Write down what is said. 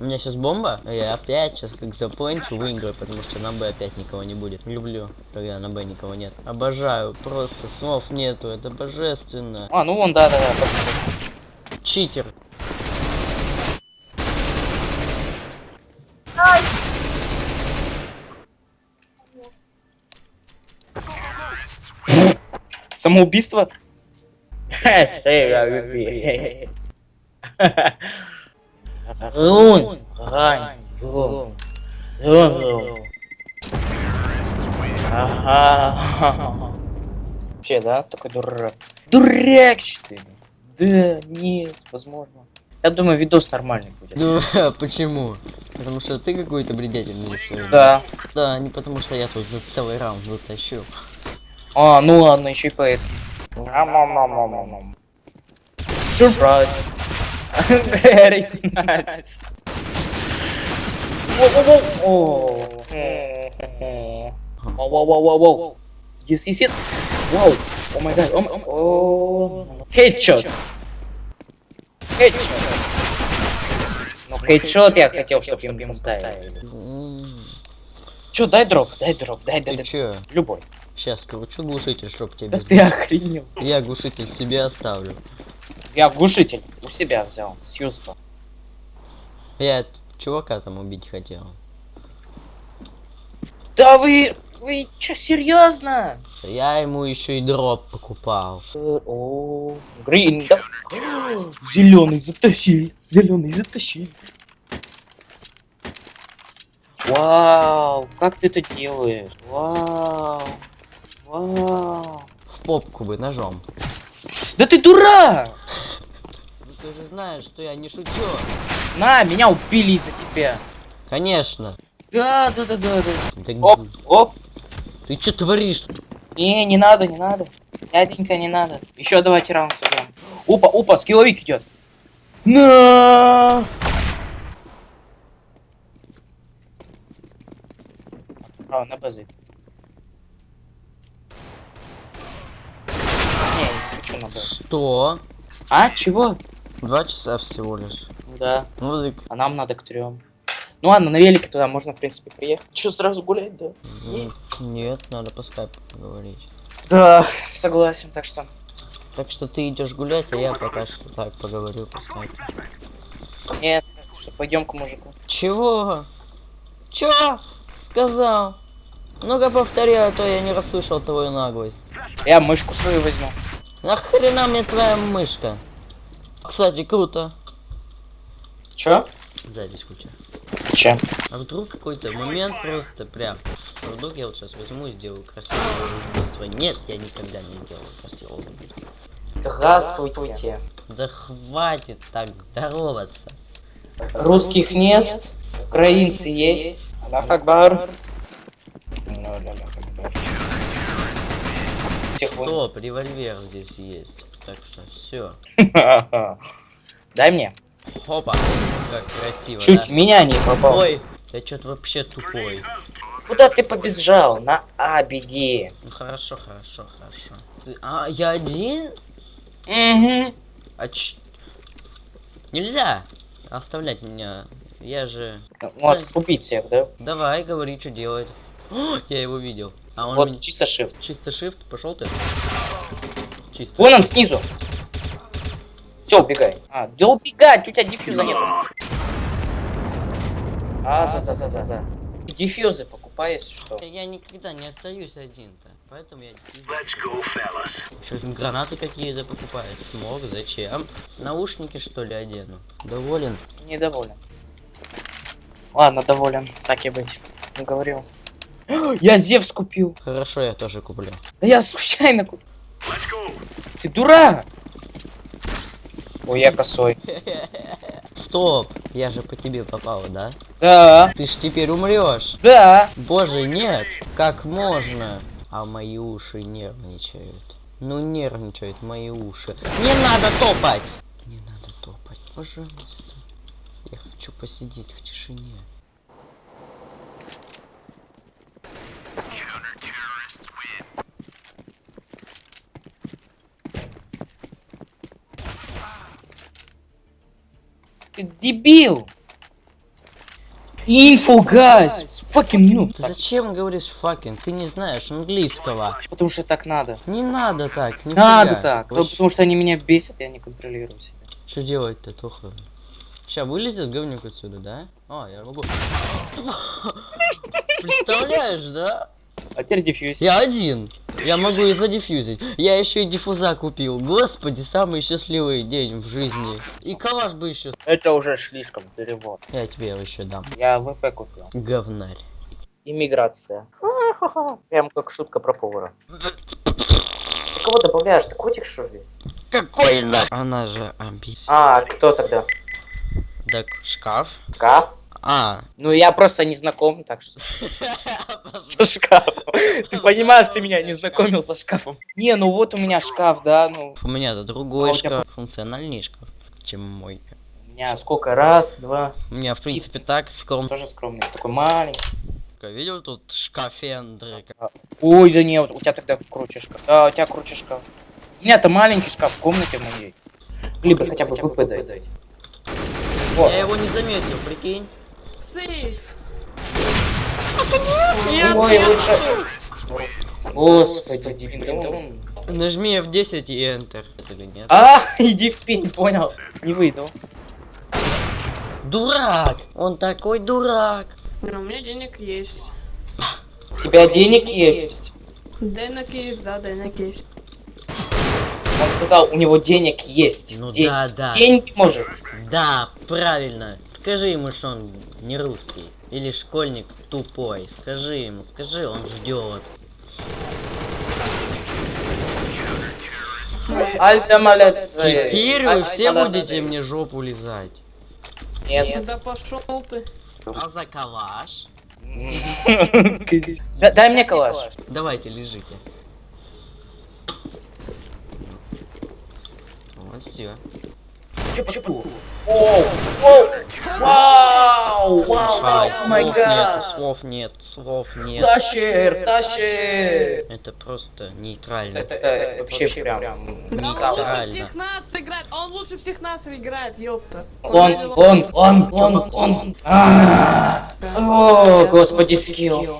У меня сейчас бомба, а я опять сейчас как запланчу выиграю, потому что на Б опять никого не будет. Люблю, когда на Б никого нет. Обожаю, просто слов нету, это божественно. А, ну вон, да, да, да. Читер. Самоубийство? Рань, рун, рун, рун. Ага. Вообще, да, такой дурак. Дурак, что ли? Да, нет, возможно. Я думаю, видос нормальный будет. Ну, почему? Потому что ты какой-то бредитель нарисуешь. Да. Да, не потому что я тут за целый раунд затащил. А, ну ладно, еще и поэт. Сюрприз. Very nice. Воу-воу-воу. О. Воу-воу-воу-воу. Yes, yes, yes. Вау. О май гад. О, хедшот. Хедшот. Ну, хедшот я хотел, чтобы им поставили. М, Чё, дай дроп, дай дроп, дай, дай, дай. чё? Любой. Сейчас кручу глушитель, чтоб тебе Да без... ты охренел. Я глушитель себе оставлю. Я глушитель у себя взял, с юзка. Я чувака там убить хотел. Да вы... Вы чё, серьезно? Я ему еще и дроп покупал. О, грин, да? Зеленый затащили, зеленый затащили. Вау, как ты это делаешь? Вау, вау. В попку бы ножом. Да ты дурак! Ну ты же знаешь, что я не шучу. На, меня убили из-за тебя. Конечно. Да, да, да, да, да. Да Оп, оп. Ты что творишь? Не, не надо, не надо. Дяденька, не надо. Еще давайте раунд сыграем. Опа, опа, скилловик идет. На! А, на базы. Не, Что? А, чего? Два часа всего лишь. Да, Музык. а нам надо к трем. Ну ладно, на велике туда можно, в принципе, приехать. Че, сразу гулять, да? Нет, надо по скайпу поговорить. Да, согласен, так что... Так что ты идешь гулять, а я пока что так поговорю по скайпу. Нет, что, пойдем к мужику. Чего? Чё? Сказал. Ну-ка повтори, а то я не расслышал твою наглость. Я мышку свою возьму. Нахрена мне твоя мышка? Кстати, круто. Чё? Запись куча. Чем? А вдруг какой-то момент просто прям... А вдруг я вот сейчас возьму и сделаю красивое убийство? Нет, я никогда не сделаю красивого убийства. Здравствуйте. Да хватит так здороваться. Русских нет, украинцы есть. Аллах Акбар. Вы- Стоп, револьвер здесь есть. Так что все. Дай мне. Хопа. Как красиво, Чуть да? меня не попал. Ой, я что-то вообще тупой. Куда ты побежал? На А беги. Ну хорошо, хорошо, хорошо. Ты- А, я один? Угу. А ч... Нельзя оставлять меня. Я же... Можешь убить всех, да? Давай, говори, что делать. О, я его видел. А он Вот меня- чисто shift. Чисто shift, пошел ты. Чисто. Вон он снизу. Все, убегай. А, да убегать, у тебя дефьюза нет. А, за, за, за, за, за. Дефьюзы покупай, если что. Я никогда не остаюсь один-то. Поэтому я... Что там гранаты какие-то покупает? Смог, зачем? Наушники что ли одену? Доволен? Недоволен. Ладно, доволен. Так и быть. Не говорил. Я Зевс купил. Хорошо, я тоже куплю. Да я случайно купил. Ты дурак! Ой, я косой. Стоп! Я же по тебе попал, да? Да, Ты ж теперь умрешь. да. Боже, нет! Как можно? А мои уши нервничают. Ну нервничают мои уши. Не надо топать! Не надо топать, пожалуйста. Я хочу посидеть в тишине. Ты дебил. Инфу, гайс! Fucking noob. Зачем говоришь fucking? Ты не знаешь английского. Потому что так надо. Не надо так, не Надо так. Потому что они меня бесят, я не контролирую себя. Что делать-то, Тоха? Сейчас вылезет говнюк отсюда, да? А, я могу. Представляешь, да? А теперь дефьюз. Я один. Я могу и задефьюзить. Я еще и диффуза купил. Господи, самый счастливый день в жизни. И калаш бы еще. Это уже слишком перевод. Я тебе его еще дам. Я ВП купил. Говнарь. Иммиграция. Прям как шутка про повара. Ты кого добавляешь? Ты котик что ли? Какой на? Она же амби. А, кто тогда? Так, шкаф. Шкаф? А. Ну я просто не знаком, так что. Со шкафом. Ты понимаешь, ты меня не знакомил со шкафом. Не, ну вот у меня шкаф, да, ну. У меня-то другой А шкаф. Функциональный шкаф, чем мой. У меня сколько? Раз, два. У меня, в принципе, так скромно. Тоже скромный. Такой маленький. Видел тут шкафендры? Ой, да нет, у тебя тогда круче шкаф. Да, у тебя круче шкаф. У меня-то маленький шкаф в комнате моей. Либо хотя бы. Вот. Я его не заметил, прикинь. Сейф. Ой, лучше. Господи, он- Нажми F10 и Enter. Это или нет? А, иди в пень, понял. Не выйду. Дурак! Он такой дурак! Ну, у меня денег есть. У тебя денег есть? Денег есть, да, денег есть. Он сказал, у него денег есть. Ну Ден- да, да. Деньги может. Да, правильно. Скажи ему, что он не русский. Или школьник тупой. Скажи ему, скажи, он ждет. Теперь вы все будете мне жопу лизать. Нет. Да пошел ты. А за калаш? Да- Дай мне калаш. Давайте, лежите. Вот все. Оу, оу, Вау! Вау! Май слов нет, гад! слов нет, слов нет. Тащер, тащер! Это просто нейтрально. Это, это вообще прям... Нейтрально. лучше всех нас играет. Он лучше всех нас играет, ёпта. Он, он, он, он, он. А, О, господи, скилл.